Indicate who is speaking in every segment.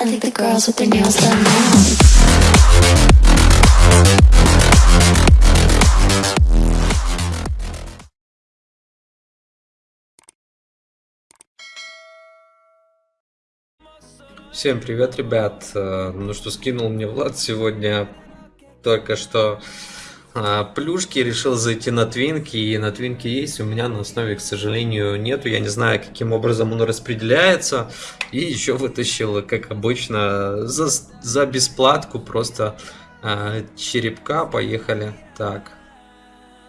Speaker 1: I think the girls with their nails done now.
Speaker 2: Всем привет, ребят. Э, Ну что, скинул мне Влад сегодня только что а, плюшки, решил зайти на твинки, и на твинки есть, у меня на основе, к сожалению, нету, я не знаю, каким образом он распределяется, и еще вытащил, как обычно, за, за бесплатку просто а, черепка, поехали, так,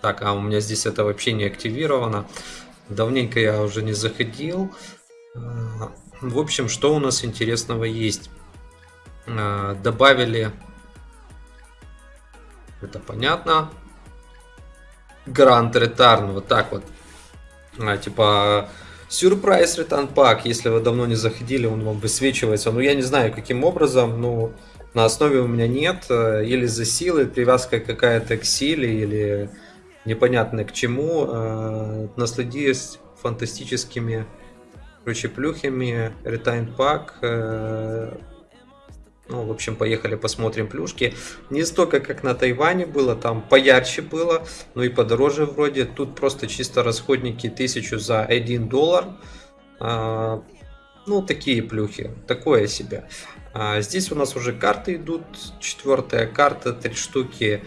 Speaker 2: так, а у меня здесь это вообще не активировано, давненько я уже не заходил, А, в общем, что у нас интересного есть? А, Добавили, это понятно, Гранд Return, вот так вот. А, типа, сюрприз Return Pack, если вы давно не заходили, он вам высвечивается. Ну, я не знаю, каким образом, но на основе у меня нет. э, Или за силы, привязка какая-то к силе, или непонятно к чему. Э, Насладились фантастическими короче, плюхами, ретайн пак. Ну, в общем, поехали посмотрим плюшки. Не столько, как на Тайване было, там поярче было, ну и подороже вроде. Тут просто чисто расходники 1000 за 1 доллар. А, Ну, такие плюхи, такое себе. А Здесь у нас уже карты идут. Четвертая карта, три штуки.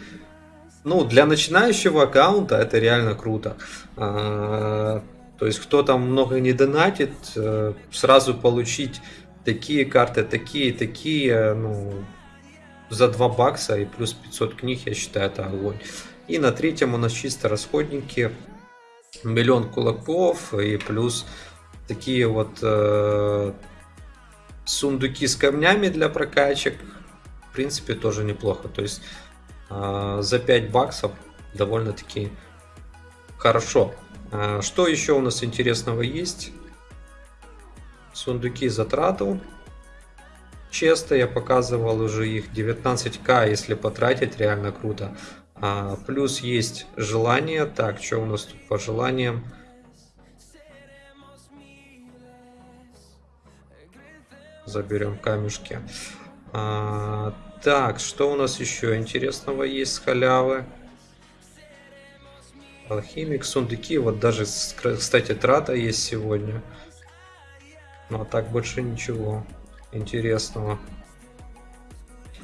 Speaker 2: Ну, для начинающего аккаунта это реально круто. А, То есть, кто там много не донатит, э, сразу получить такие карты, такие, такие, ну, за 2 бакса и плюс 500 книг, я считаю, это огонь. И на третьем у нас чисто расходники, миллион кулаков и плюс такие вот э, сундуки с камнями для прокачек. В принципе, тоже неплохо. То есть э, за 5 баксов довольно-таки хорошо. Э, Что еще у нас интересного есть? Сундуки затрату. Честно, я показывал уже их 19к, если потратить, реально круто. А, плюс есть желание. Так, что у нас тут по желаниям? Заберем камешки. А, так, что у нас еще интересного есть с халявы? Алхимик, сундуки. Вот даже, кстати, трата есть сегодня. Ну а так больше ничего интересного.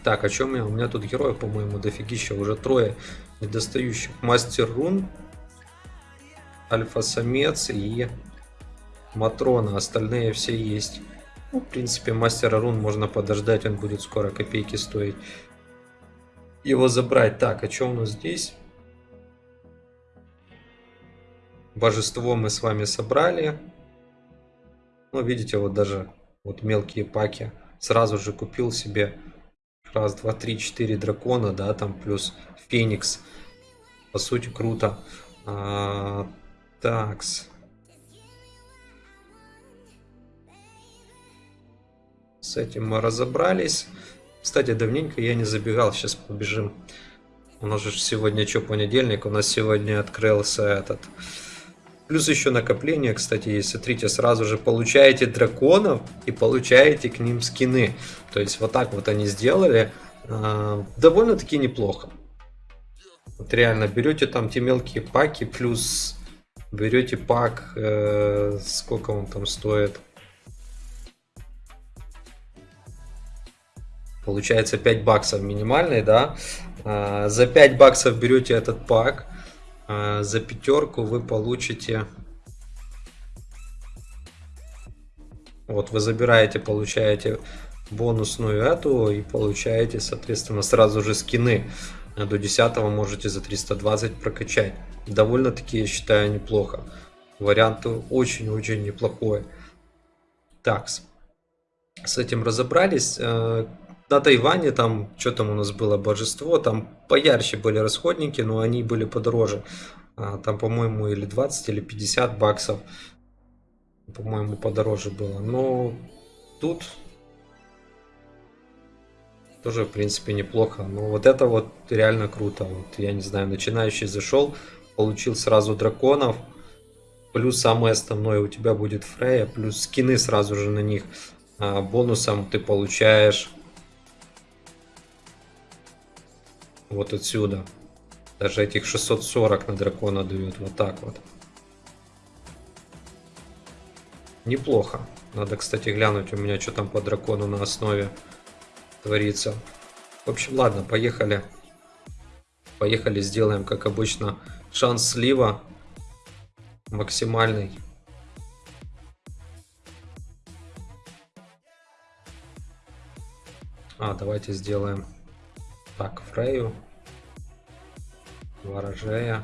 Speaker 2: Так, о чем я? У меня тут героев, по-моему, дофигища. Уже трое недостающих. Мастер Рун, Альфа-самец и Матрона. Остальные все есть. Ну, в принципе, Мастера Рун можно подождать. Он будет скоро копейки стоить. Его забрать. Так, а что у нас здесь? Божество мы с вами собрали. Ну, видите, вот даже вот мелкие паки. Сразу же купил себе раз, два, три, четыре дракона, да, там плюс Феникс. По сути, круто. А, такс. С этим мы разобрались. Кстати, давненько я не забегал. Сейчас побежим. У нас же сегодня что, понедельник? У нас сегодня открылся этот... Плюс еще накопление, кстати, есть. Смотрите, сразу же получаете драконов и получаете к ним скины. То есть вот так вот они сделали. А, Довольно-таки неплохо. Вот реально, берете там те мелкие паки, плюс берете пак, э, сколько он там стоит. Получается 5 баксов минимальный, да? А, За 5 баксов берете этот пак. А, За пятерку вы получите... Вот вы забираете, получаете бонусную эту и получаете, соответственно, сразу же скины. А До 10 можете за 320 прокачать. Довольно-таки, я считаю, неплохо. Вариант очень-очень неплохой. Так, с этим разобрались. На Тайване там, что там у нас было, божество, там поярче были расходники, но они были подороже. А, Там, по-моему, или 20, или 50 баксов. По-моему, подороже было. Но тут тоже, в принципе, неплохо. Но вот это вот реально круто. Вот, я не знаю, начинающий зашел, получил сразу драконов. Плюс самое основное у тебя будет Фрея, плюс скины сразу же на них. А бонусом ты получаешь вот отсюда. Даже этих 640 на дракона дают. Вот так вот. Неплохо. Надо, кстати, глянуть у меня, что там по дракону на основе творится. В общем, ладно, поехали. Поехали, сделаем, как обычно, шанс слива максимальный. А, давайте сделаем так, Фрею, Ворожея.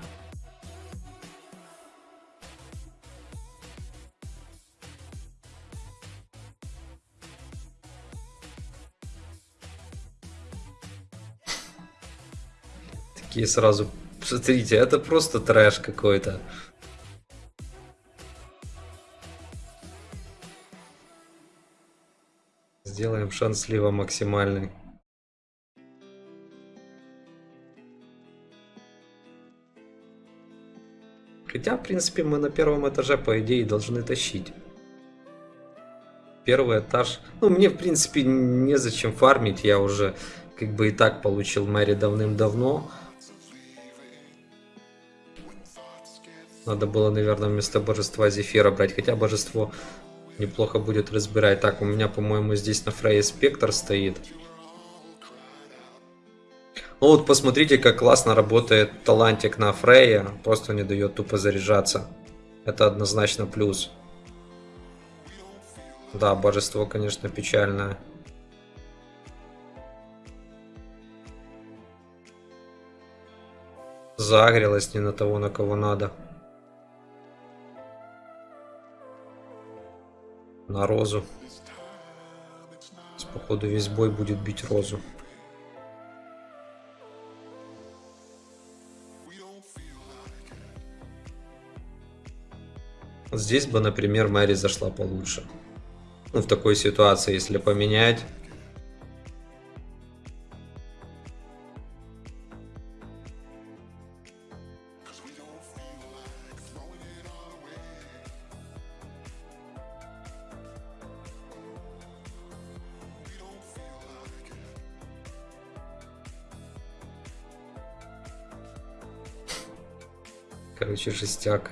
Speaker 2: Такие сразу, смотрите, это просто трэш какой-то. Сделаем шанс слива максимальный. Хотя, в принципе, мы на первом этаже, по идее, должны тащить. Первый этаж. Ну, мне, в принципе, незачем фармить. Я уже, как бы, и так получил Мэри давным-давно. Надо было, наверное, вместо божества Зефира брать. Хотя божество неплохо будет разбирать. Так, у меня, по-моему, здесь на Фрейе Спектр стоит. Ну вот посмотрите, как классно работает талантик на Фрейе. Просто не дает тупо заряжаться. Это однозначно плюс. Да, божество, конечно, печальное. Загрелась не на того, на кого надо. На розу. Походу весь бой будет бить розу. Здесь бы, например, Мэри зашла получше. Ну, в такой ситуации, если поменять. Короче, жестяк.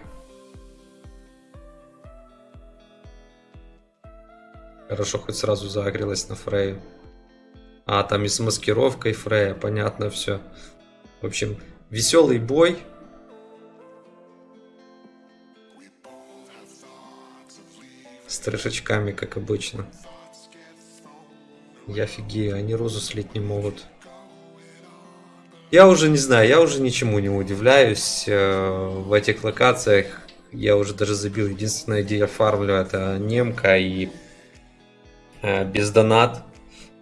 Speaker 2: Хорошо, хоть сразу загрелась на Фрею. А, там и с маскировкой Фрея, понятно все. В общем, веселый бой. С трешечками, как обычно. Я офигею, они розу слить не могут. Я уже не знаю, я уже ничему не удивляюсь. Э, в этих локациях я уже даже забил. Единственное, где я фармлю, это немка и без донат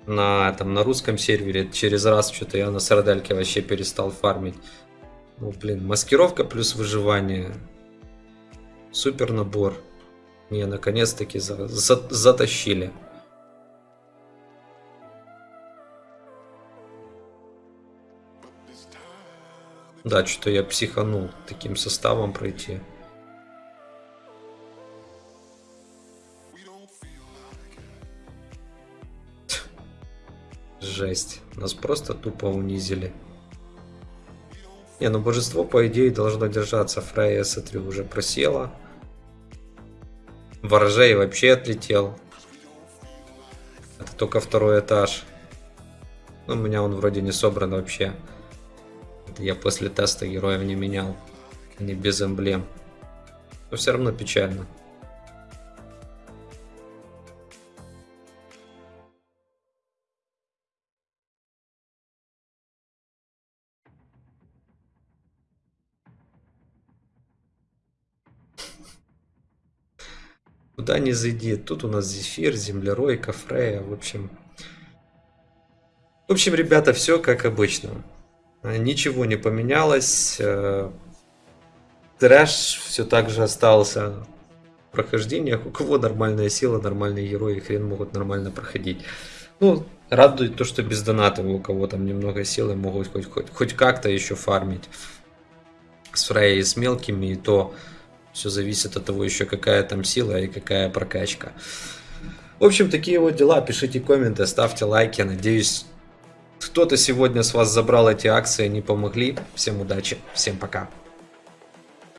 Speaker 2: на, там, на русском сервере через раз что-то я на сардельке вообще перестал фармить. Ну, блин, маскировка плюс выживание. Супер набор. Не, наконец-таки за, за, затащили. Да, что-то я психанул таким составом пройти. Жесть. Нас просто тупо унизили. Не, ну божество, по идее, должно держаться. Фрейя, смотрю, уже просела. Ворожей вообще отлетел. Это только второй этаж. Ну, у меня он вроде не собран вообще. Это я после теста героев не менял. Они без эмблем. Но все равно печально. Куда не зайди. Тут у нас Зефир, Землерой, Кафрея, в общем. В общем, ребята, все как обычно. Ничего не поменялось. Э, трэш все так же остался в прохождениях. У кого нормальная сила, нормальные герои, хрен могут нормально проходить. Ну, радует то, что без доната у кого там немного силы могут хоть, хоть, хоть как-то еще фармить. С Фрейей, с мелкими, и то все зависит от того еще какая там сила и какая прокачка. В общем, такие вот дела. Пишите комменты, ставьте лайки. Надеюсь, кто-то сегодня с вас забрал эти акции, они помогли. Всем удачи, всем пока.